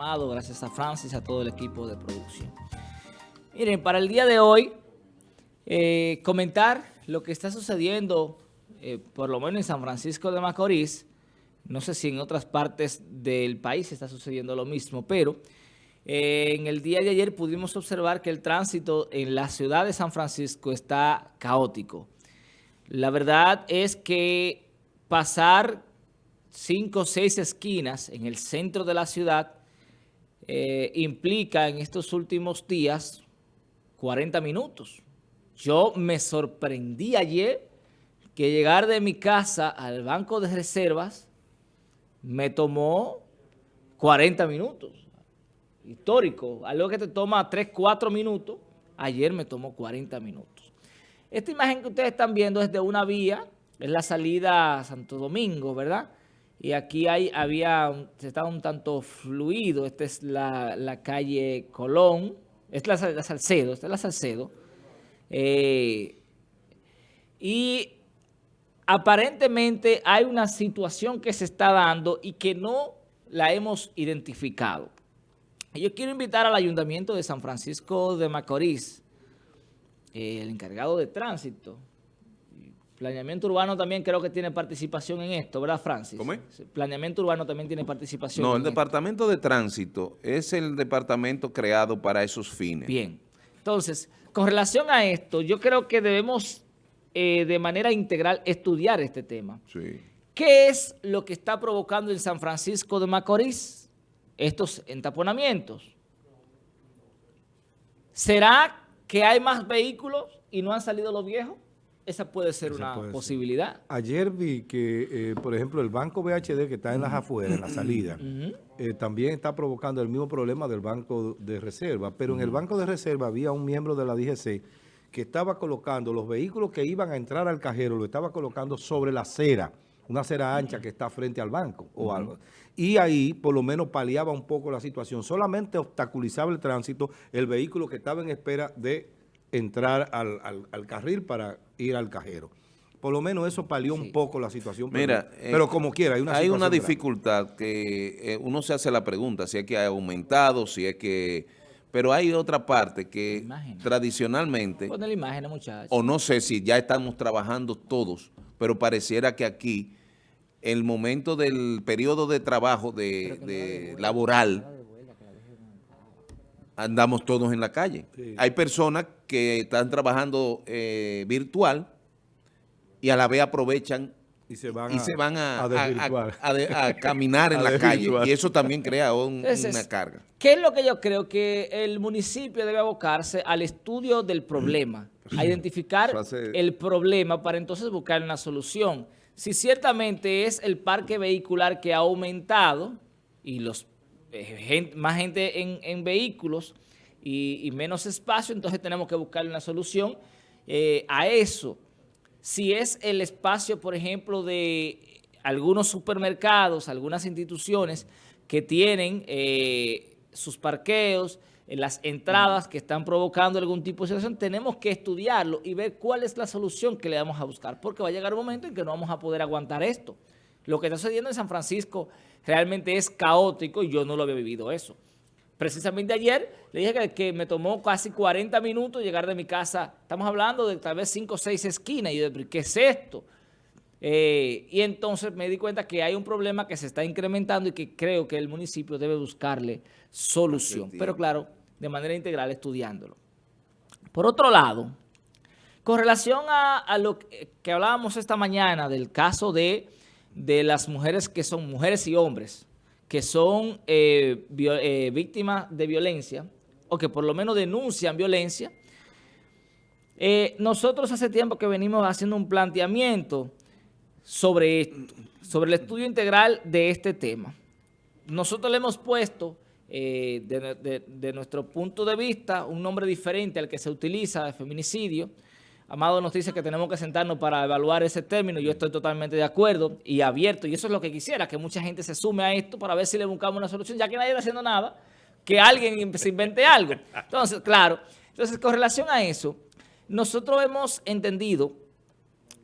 Gracias a Francis, a todo el equipo de producción. Miren, para el día de hoy, eh, comentar lo que está sucediendo, eh, por lo menos en San Francisco de Macorís, no sé si en otras partes del país está sucediendo lo mismo, pero eh, en el día de ayer pudimos observar que el tránsito en la ciudad de San Francisco está caótico. La verdad es que pasar cinco o seis esquinas en el centro de la ciudad eh, implica en estos últimos días 40 minutos. Yo me sorprendí ayer que llegar de mi casa al banco de reservas me tomó 40 minutos. Histórico, algo que te toma 3, 4 minutos, ayer me tomó 40 minutos. Esta imagen que ustedes están viendo es de una vía, es la salida a Santo Domingo, ¿verdad?, y aquí hay, había, se estaba un tanto fluido. Esta es la, calle Colón. Esta es la, Salcedo. Esta es la Salcedo. Eh, y aparentemente hay una situación que se está dando y que no la hemos identificado. Yo quiero invitar al Ayuntamiento de San Francisco de Macorís, el encargado de tránsito, Planeamiento urbano también creo que tiene participación en esto, ¿verdad, Francis? ¿Cómo es? Planeamiento urbano también tiene participación. No, el departamento de tránsito es el departamento creado para esos fines. Bien. Entonces, con relación a esto, yo creo que debemos eh, de manera integral estudiar este tema. Sí. ¿Qué es lo que está provocando en San Francisco de Macorís estos entaponamientos? ¿Será que hay más vehículos y no han salido los viejos? Esa puede ser una posibilidad. Ayer vi que, eh, por ejemplo, el banco BHD que está en las afueras, en la salida, eh, también está provocando el mismo problema del banco de reserva. Pero en el banco de reserva había un miembro de la DGC que estaba colocando los vehículos que iban a entrar al cajero, lo estaba colocando sobre la acera, una acera ancha que está frente al banco o algo. Y ahí por lo menos paliaba un poco la situación. Solamente obstaculizaba el tránsito el vehículo que estaba en espera de entrar al, carril para ir al cajero. Por lo menos eso palió un poco la situación. Mira, pero, eh, como quiera, hay una Hay una dificultad que eh, uno se hace la pregunta, si es que ha aumentado, si es que... Pero hay otra parte que tradicionalmente... Pon la imagen, muchachos. O no sé si ya estamos trabajando todos, pero pareciera que aquí el momento del periodo de trabajo de laboral andamos todos en la calle. Hay personas que están trabajando eh, virtual y a la vez aprovechan y se van, a, a, caminar en la calle. Y eso también crea una carga. ¿Qué es lo que yo creo? Que el municipio debe abocarse al estudio del problema, a identificar el problema para entonces buscar una solución. Si ciertamente es el parque vehicular que ha aumentado y los eh, más gente en, vehículos y, menos espacio, entonces tenemos que buscarle una solución eh, a eso. Si es el espacio, por ejemplo, de algunos supermercados, algunas instituciones que tienen eh, sus parqueos, las entradas que están provocando algún tipo de situación, tenemos que estudiarlo y ver cuál es la solución que le vamos a buscar, porque va a llegar un momento en que no vamos a poder aguantar esto. Lo que está sucediendo en San Francisco realmente es caótico y yo no lo había vivido eso. Precisamente ayer le dije que, me tomó casi 40 minutos llegar de mi casa. Estamos hablando de tal vez 5 o 6 esquinas. Y yo ¿qué es esto? Eh, y entonces me di cuenta que hay un problema que se está incrementando y que creo que el municipio debe buscarle solución. Pero claro, de manera integral estudiándolo. Por otro lado, con relación a lo que hablábamos esta mañana del caso de de las mujeres que son mujeres y hombres que son eh, eh, víctimas de violencia o que por lo menos denuncian violencia, eh, nosotros hace tiempo que venimos haciendo un planteamiento sobre esto, sobre el estudio integral de este tema. Nosotros le hemos puesto, de, de nuestro punto de vista, un nombre diferente al que se utiliza de feminicidio, Amado nos dice que tenemos que sentarnos para evaluar ese término. Yo estoy totalmente de acuerdo y abierto. Y eso es lo que quisiera, que mucha gente se sume a esto para ver si le buscamos una solución. Ya que nadie está haciendo nada, que alguien se invente algo. Entonces, claro. Entonces, con relación a eso, nosotros hemos entendido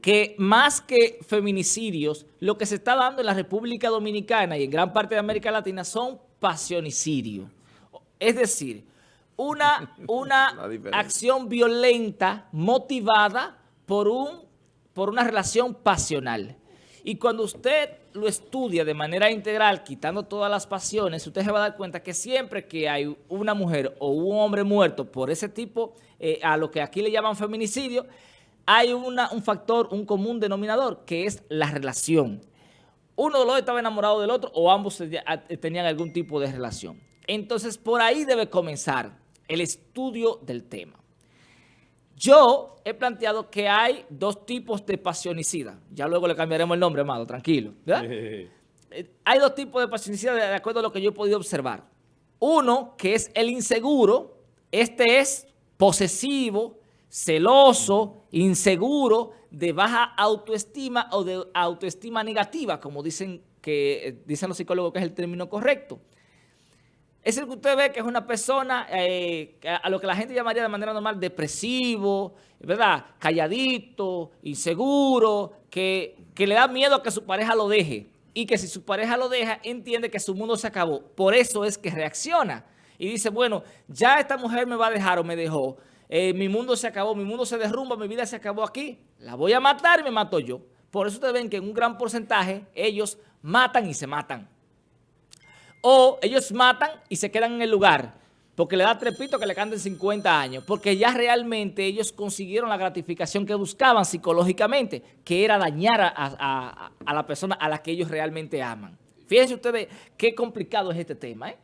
que más que feminicidios, lo que se está dando en la República Dominicana y en gran parte de América Latina son pasionicidio. Es decir, una, una acción violenta motivada por, un, por una relación pasional. Y cuando usted lo estudia de manera integral, quitando todas las pasiones, usted se va a dar cuenta que siempre que hay una mujer o un hombre muerto por ese tipo, eh, a lo que aquí le llaman feminicidio, hay una, un factor, un común denominador, que es la relación. Uno de los dos estaba enamorado del otro o ambos tenían algún tipo de relación. Entonces, por ahí debe comenzar el estudio del tema. Yo he planteado que hay dos tipos de pasionicida. Ya luego le cambiaremos el nombre, amado, tranquilo. Eh, hay dos tipos de pasionicida de acuerdo a lo que yo he podido observar. Uno, que es el inseguro. Este es posesivo, celoso, inseguro, de baja autoestima o de autoestima negativa, como dicen, que, eh, dicen los psicólogos que es el término correcto. Es el que usted ve que es una persona eh, a lo que la gente llamaría de manera normal depresivo, ¿verdad? Calladito, inseguro, que, que le da miedo a que su pareja lo deje. Y que si su pareja lo deja, entiende que su mundo se acabó. Por eso es que reacciona. Y dice, bueno, ya esta mujer me va a dejar o me dejó. Eh, mi mundo se acabó, mi mundo se derrumba, mi vida se acabó aquí. La voy a matar y me mato yo. Por eso ustedes ven que en un gran porcentaje ellos matan y se matan. O ellos matan y se quedan en el lugar porque le da trepito que le canten 50 años, porque ya realmente ellos consiguieron la gratificación que buscaban psicológicamente, que era dañar a, la persona a la que ellos realmente aman. Fíjense ustedes qué complicado es este tema, ¿eh?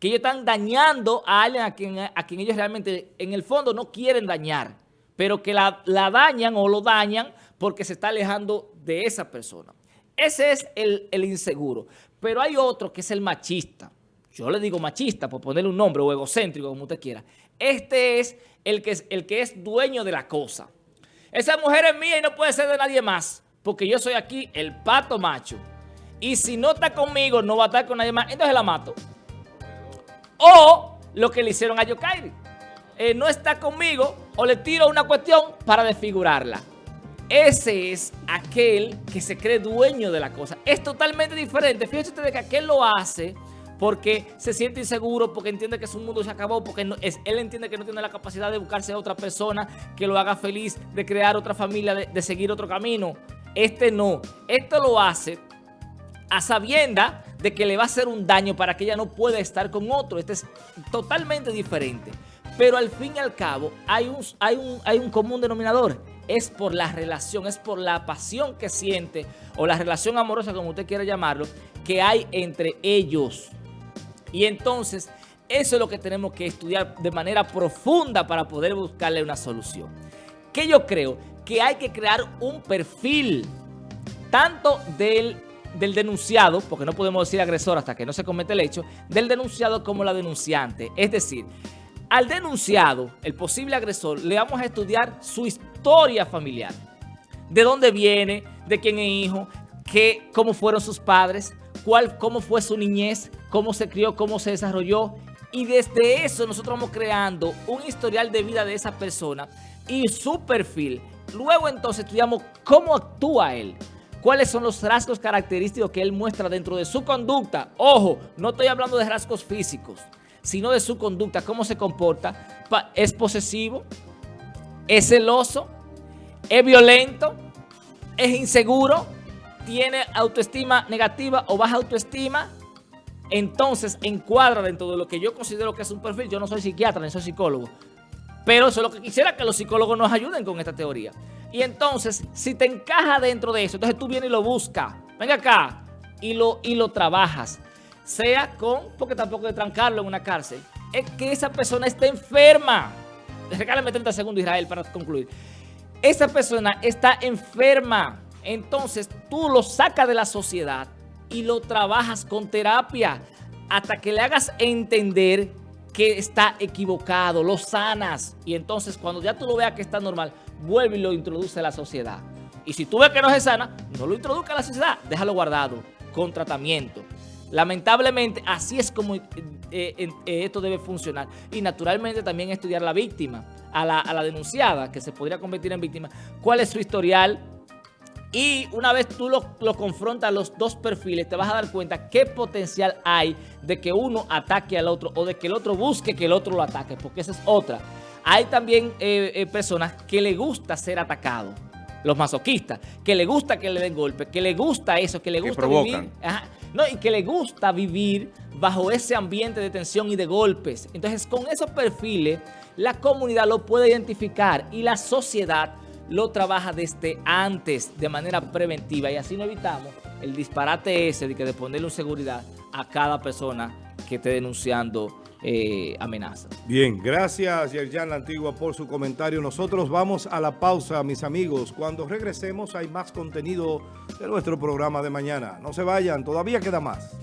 que ellos están dañando a alguien a quien, a quien ellos realmente en el fondo no quieren dañar, pero que la, la dañan o lo dañan porque se está alejando de esa persona. Ese es el, inseguro. Pero hay otro que es el machista. Yo le digo machista por ponerle un nombre o egocéntrico, como usted quiera. Este es el que es, el que es dueño de la cosa. Esa mujer es mía y no puede ser de nadie más, porque yo soy aquí el pato macho. Y si no está conmigo, no va a estar con nadie más, entonces la mato. O lo que le hicieron a Yokairi. Eh, no está conmigo o le tiro una cuestión para desfigurarla. Ese es aquel que se cree dueño de la cosa. Es totalmente diferente. Fíjense ustedes que aquel lo hace porque se siente inseguro, porque entiende que su mundo se acabó, porque él entiende que no tiene la capacidad de buscarse a otra persona que lo haga feliz, de crear otra familia, de, seguir otro camino. Este no. Esto lo hace a sabienda de que le va a hacer un daño para que ella no pueda estar con otro. Este es totalmente diferente. Pero al fin y al cabo hay un, hay un, hay un común denominador es por la relación, es por la pasión que siente o la relación amorosa, como usted quiera llamarlo, que hay entre ellos. Y entonces, eso es lo que tenemos que estudiar de manera profunda para poder buscarle una solución. Que yo creo que hay que crear un perfil tanto del, del denunciado, porque no podemos decir agresor hasta que no se comete el hecho, del denunciado como la denunciante. Es decir, al denunciado, el posible agresor, le vamos a estudiar su historia familiar. De dónde viene, de quién es hijo, qué, cómo fueron sus padres, cuál, cómo fue su niñez, cómo se crió, cómo se desarrolló. Y desde eso nosotros vamos creando un historial de vida de esa persona y su perfil. Luego entonces estudiamos cómo actúa él. ¿Cuáles son los rasgos característicos que él muestra dentro de su conducta? Ojo, no estoy hablando de rasgos físicos sino de su conducta, cómo se comporta. Es posesivo, es celoso, es violento, es inseguro, tiene autoestima negativa o baja autoestima. Entonces encuadra dentro de lo que yo considero que es un perfil. Yo no soy psiquiatra ni soy psicólogo. Pero eso es lo que quisiera que los psicólogos nos ayuden con esta teoría. Y entonces, si te encaja dentro de eso, entonces tú vienes y lo buscas. Venga acá y lo, y lo trabajas sea con, porque tampoco de trancarlo en una cárcel, es que esa persona está enferma. Regálame 30 segundos, Israel, para concluir. Esa persona está enferma. Entonces, tú lo sacas de la sociedad y lo trabajas con terapia hasta que le hagas entender que está equivocado, lo sanas. Y entonces, cuando ya tú lo veas que está normal, vuelve y lo introduce a la sociedad. Y si tú ves que no se sana, no lo introduzca a la sociedad, déjalo guardado, con tratamiento. Lamentablemente, así es como eh, eh, esto debe funcionar. Y naturalmente también estudiar la víctima, a la, denunciada, que se podría convertir en víctima. ¿Cuál es su historial? Y una vez tú lo, lo, confrontas los dos perfiles, te vas a dar cuenta qué potencial hay de que uno ataque al otro o de que el otro busque que el otro lo ataque, porque esa es otra. Hay también eh, eh, personas que le gusta ser atacado, los masoquistas, que le gusta que le den golpes, que le gusta eso, que le gusta vivir... no, y que le gusta vivir bajo ese ambiente de tensión y de golpes. Entonces, con esos perfiles, la comunidad lo puede identificar y la sociedad lo trabaja desde antes, de manera preventiva, y así no evitamos el disparate ese de que de ponerle seguridad a cada persona que esté denunciando eh, amenazas. Bien, gracias Yerjan La Antigua por su comentario. Nosotros vamos a la pausa, mis amigos. Cuando regresemos hay más contenido de nuestro programa de mañana. No se vayan, todavía queda más.